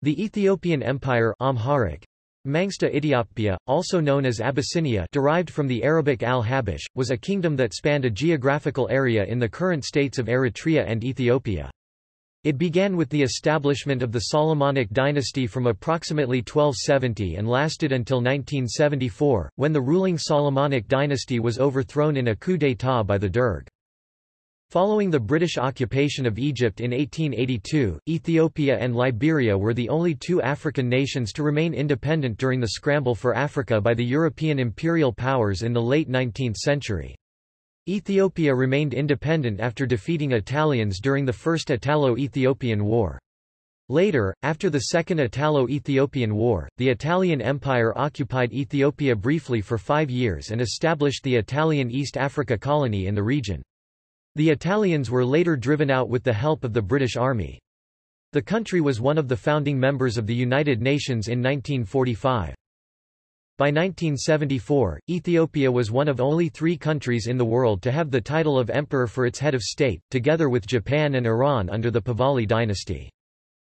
The Ethiopian Empire Amharic, Mangsta Ethiopia, also known as Abyssinia derived from the Arabic al-Habash, was a kingdom that spanned a geographical area in the current states of Eritrea and Ethiopia. It began with the establishment of the Solomonic dynasty from approximately 1270 and lasted until 1974, when the ruling Solomonic dynasty was overthrown in a coup d'état by the Derg. Following the British occupation of Egypt in 1882, Ethiopia and Liberia were the only two African nations to remain independent during the scramble for Africa by the European imperial powers in the late 19th century. Ethiopia remained independent after defeating Italians during the First Italo-Ethiopian War. Later, after the Second Italo-Ethiopian War, the Italian Empire occupied Ethiopia briefly for five years and established the Italian East Africa Colony in the region. The Italians were later driven out with the help of the British Army. The country was one of the founding members of the United Nations in 1945. By 1974, Ethiopia was one of only three countries in the world to have the title of emperor for its head of state, together with Japan and Iran under the Pahlavi dynasty.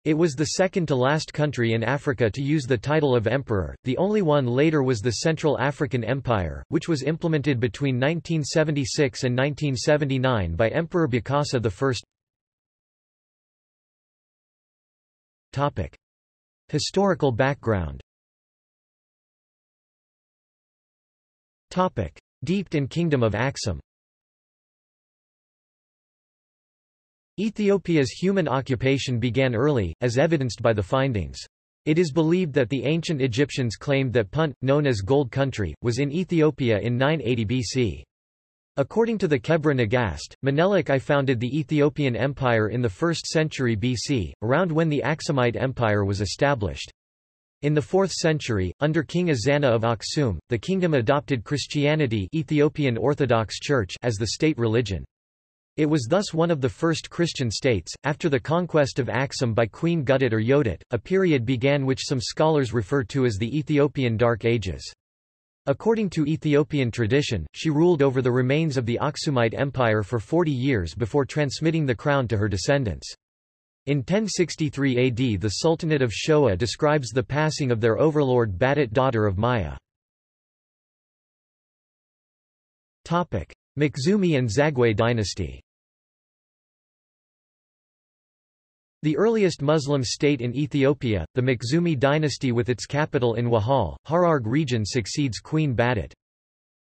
It was the second to last country in Africa to use the title of emperor, the only one later was the Central African Empire, which was implemented between 1976 and 1979 by Emperor Bokassa I. Topic. Historical background Topic. Deeped in Kingdom of Axum Ethiopia's human occupation began early, as evidenced by the findings. It is believed that the ancient Egyptians claimed that Punt, known as Gold Country, was in Ethiopia in 980 BC. According to the Kebra Nagast, Menelik I founded the Ethiopian Empire in the 1st century BC, around when the Aksumite Empire was established. In the 4th century, under King Ezana of Aksum, the kingdom adopted Christianity Ethiopian Orthodox Church as the state religion. It was thus one of the first Christian states. After the conquest of Aksum by Queen Gudit or Yodit, a period began which some scholars refer to as the Ethiopian Dark Ages. According to Ethiopian tradition, she ruled over the remains of the Aksumite Empire for 40 years before transmitting the crown to her descendants. In 1063 AD the Sultanate of Shoa describes the passing of their overlord Badat daughter of Maya. Makhzumi and Zagwe dynasty The earliest Muslim state in Ethiopia, the Makhzumi dynasty with its capital in Wahal, Hararg region succeeds Queen Badat.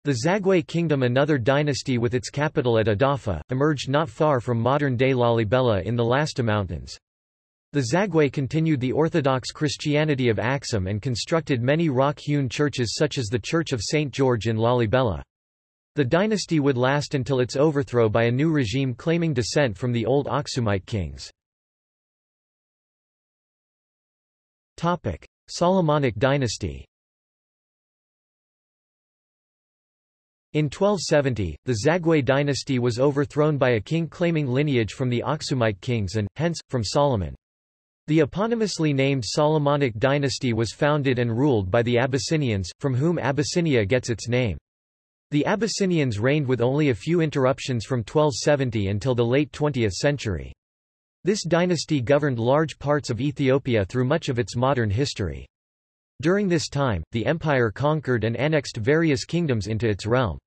The Zagwe kingdom another dynasty with its capital at Adafa, emerged not far from modern-day Lalibela in the Lasta Mountains. The Zagwe continued the Orthodox Christianity of Axum and constructed many rock-hewn churches such as the Church of St. George in Lalibela. The dynasty would last until its overthrow by a new regime claiming descent from the old Aksumite kings. Solomonic dynasty In 1270, the Zagwe dynasty was overthrown by a king claiming lineage from the Aksumite kings and, hence, from Solomon. The eponymously named Solomonic dynasty was founded and ruled by the Abyssinians, from whom Abyssinia gets its name. The Abyssinians reigned with only a few interruptions from 1270 until the late 20th century. This dynasty governed large parts of Ethiopia through much of its modern history. During this time, the empire conquered and annexed various kingdoms into its realm.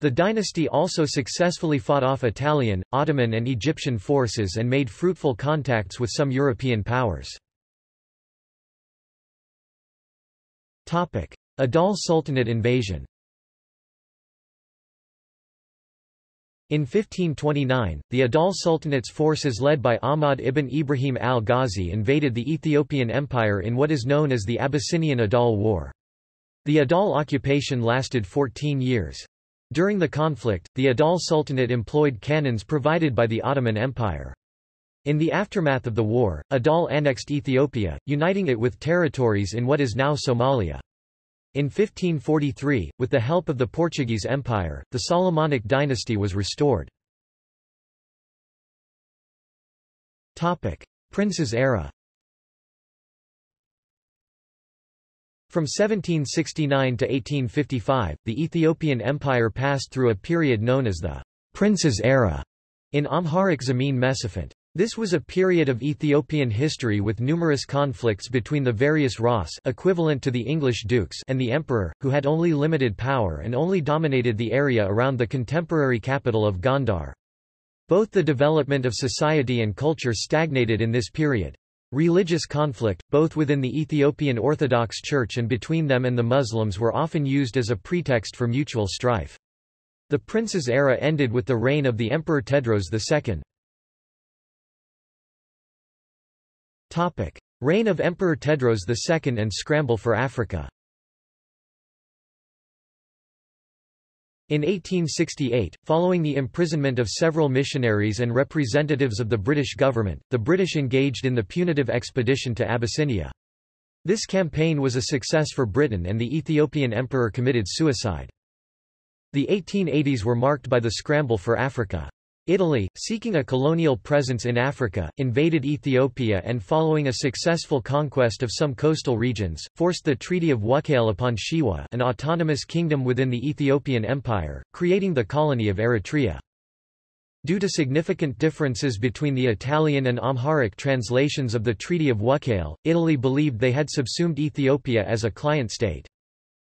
The dynasty also successfully fought off Italian, Ottoman and Egyptian forces and made fruitful contacts with some European powers. Adal Sultanate invasion In 1529, the Adal Sultanate's forces led by Ahmad ibn Ibrahim al-Ghazi invaded the Ethiopian Empire in what is known as the Abyssinian Adal War. The Adal occupation lasted 14 years. During the conflict, the Adal Sultanate employed cannons provided by the Ottoman Empire. In the aftermath of the war, Adal annexed Ethiopia, uniting it with territories in what is now Somalia. In 1543, with the help of the Portuguese Empire, the Solomonic dynasty was restored. Princes era From 1769 to 1855, the Ethiopian Empire passed through a period known as the Princes' Era in Amharic Zemene Mesafint. This was a period of Ethiopian history with numerous conflicts between the various Ras equivalent to the English dukes and the emperor, who had only limited power and only dominated the area around the contemporary capital of Gondar. Both the development of society and culture stagnated in this period. Religious conflict, both within the Ethiopian Orthodox Church and between them and the Muslims were often used as a pretext for mutual strife. The prince's era ended with the reign of the Emperor Tewodros II. Topic. Reign of Emperor Tewodros II and scramble for Africa In 1868, following the imprisonment of several missionaries and representatives of the British government, the British engaged in the punitive expedition to Abyssinia. This campaign was a success for Britain and the Ethiopian emperor committed suicide. The 1880s were marked by the scramble for Africa. Italy, seeking a colonial presence in Africa, invaded Ethiopia and following a successful conquest of some coastal regions, forced the Treaty of Wuchale upon Shewa an autonomous kingdom within the Ethiopian Empire, creating the colony of Eritrea. Due to significant differences between the Italian and Amharic translations of the Treaty of Wuchale, Italy believed they had subsumed Ethiopia as a client state.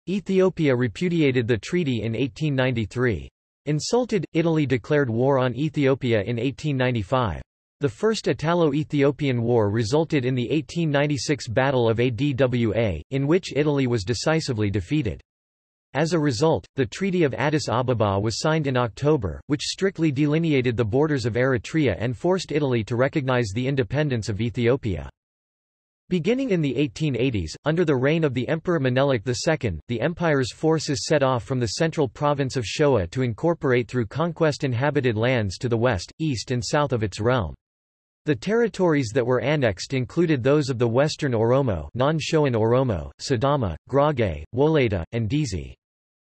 Ethiopia repudiated the treaty in 1893. Insulted, Italy declared war on Ethiopia in 1895. The First Italo-Ethiopian War resulted in the 1896 Battle of Adwa, in which Italy was decisively defeated. As a result, the Treaty of Addis Ababa was signed in October, which strictly delineated the borders of Eritrea and forced Italy to recognize the independence of Ethiopia. Beginning in the 1880s, under the reign of the Emperor Menelik II, the empire's forces set off from the central province of Shoa to incorporate through conquest inhabited lands to the west, east and south of its realm. The territories that were annexed included those of the western Oromo non-Shoan Oromo, Sidama, Gurage, Wolayta, and Dizi.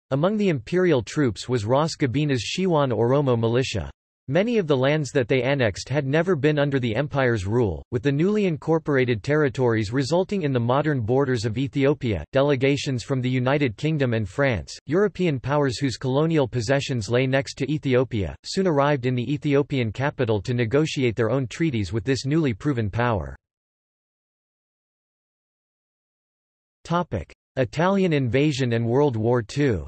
Among the imperial troops was Ras Gobana's Shewan Oromo militia. Many of the lands that they annexed had never been under the empire's rule, with the newly incorporated territories resulting in the modern borders of Ethiopia. Delegations from the United Kingdom and France, European powers whose colonial possessions lay next to Ethiopia, soon arrived in the Ethiopian capital to negotiate their own treaties with this newly proven power. Topic: Italian invasion and World War II.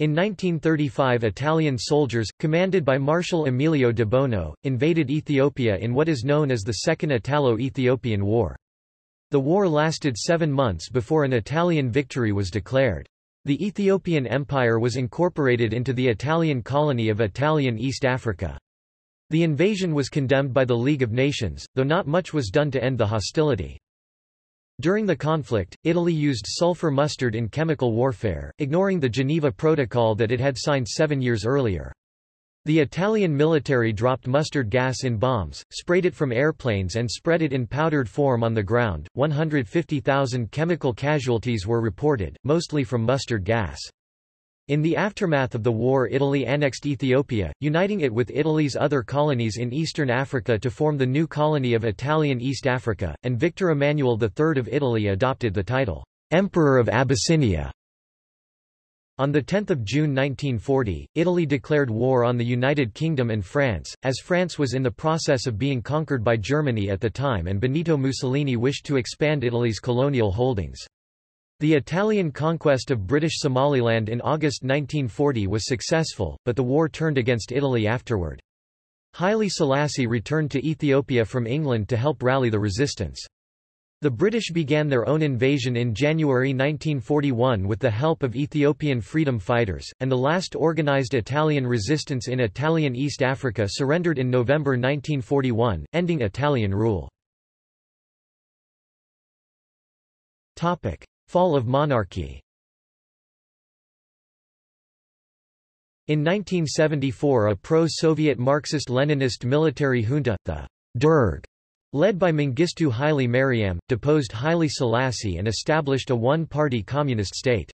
In 1935 Italian soldiers, commanded by Marshal Emilio de Bono, invaded Ethiopia in what is known as the Second Italo-Ethiopian War. The war lasted seven months before an Italian victory was declared. The Ethiopian Empire was incorporated into the Italian colony of Italian East Africa. The invasion was condemned by the League of Nations, though not much was done to end the hostility. During the conflict, Italy used sulfur mustard in chemical warfare, ignoring the Geneva Protocol that it had signed seven years earlier. The Italian military dropped mustard gas in bombs, sprayed it from airplanes and spread it in powdered form on the ground. 150,000 chemical casualties were reported, mostly from mustard gas. In the aftermath of the war Italy annexed Ethiopia, uniting it with Italy's other colonies in eastern Africa to form the new colony of Italian East Africa, and Victor Emmanuel III of Italy adopted the title, Emperor of Abyssinia. On 10 June 1940, Italy declared war on the United Kingdom and France, as France was in the process of being conquered by Germany at the time and Benito Mussolini wished to expand Italy's colonial holdings. The Italian conquest of British Somaliland in August 1940 was successful, but the war turned against Italy afterward. Haile Selassie returned to Ethiopia from England to help rally the resistance. The British began their own invasion in January 1941 with the help of Ethiopian freedom fighters, and the last organised Italian resistance in Italian East Africa surrendered in November 1941, ending Italian rule. Fall of monarchy In 1974 a pro-Soviet Marxist-Leninist military junta, the Derg, led by Mengistu Haile Mariam, deposed Haile Selassie and established a one-party communist state.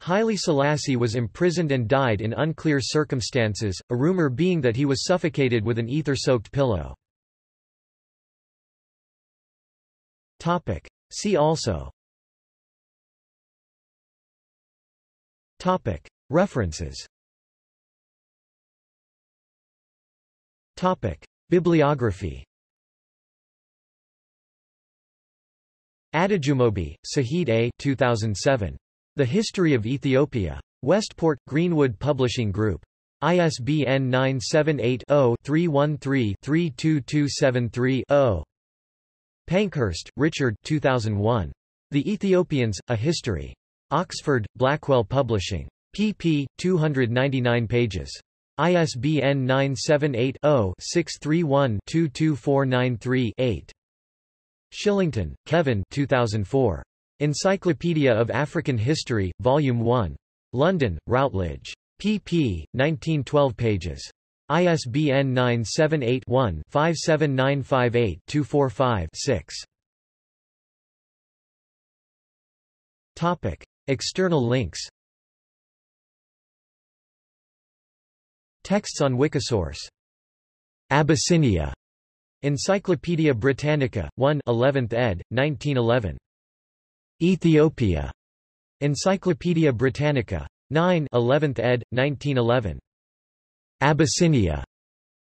Haile Selassie was imprisoned and died in unclear circumstances, a rumor being that he was suffocated with an ether-soaked pillow. See also References Topic. Bibliography Adejumobi, Sahid A. 2007. The History of Ethiopia. Westport, Greenwood Publishing Group. ISBN 978-0-313-32273-0. Pankhurst, Richard 2001. The Ethiopians, A History. Oxford, Blackwell Publishing. pp. 299 pages. ISBN 978-0-631-22493-8. Shillington, Kevin 2004. Encyclopedia of African History, Volume 1. London, Routledge. pp. 1912 pages. ISBN 978-1-57958-245-6. Topic. External links Texts on Wikisource. Abyssinia. Encyclopædia Britannica, 1 11th ed., 1911. Ethiopia. Encyclopædia Britannica. 9 11th ed., 1911. Abyssinia.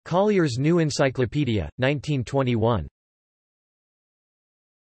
Collier's New Encyclopedia, 1921.